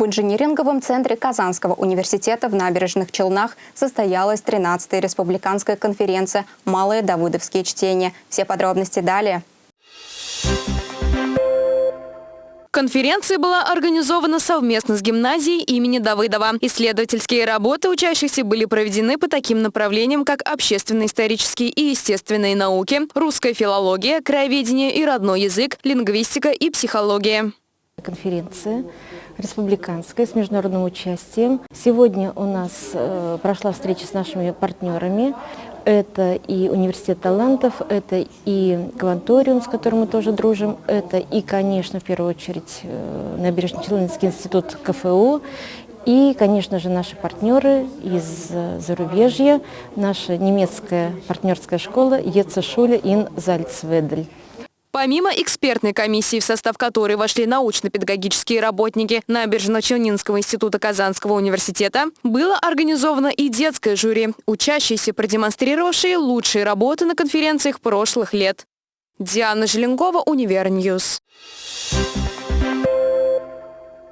В инжиниринговом центре Казанского университета в Набережных Челнах состоялась 13-я республиканская конференция «Малые давыдовские чтения». Все подробности далее. Конференция была организована совместно с гимназией имени Давыдова. Исследовательские работы учащихся были проведены по таким направлениям, как общественно-исторические и естественные науки, русская филология, краеведение и родной язык, лингвистика и психология. Конференция республиканская с международным участием. Сегодня у нас э, прошла встреча с нашими партнерами. Это и Университет талантов, это и Кванториум, с которым мы тоже дружим, это и, конечно, в первую очередь, э, Набережно-Челнинский институт КФУ, и, конечно же, наши партнеры из зарубежья, наша немецкая партнерская школа Ецешуле ин Зальцведель. Помимо экспертной комиссии, в состав которой вошли научно-педагогические работники Набережно-Челнинского института Казанского университета, было организовано и детское жюри, учащиеся, продемонстрировавшие лучшие работы на конференциях прошлых лет. Диана Желенкова, UniverNews. Thank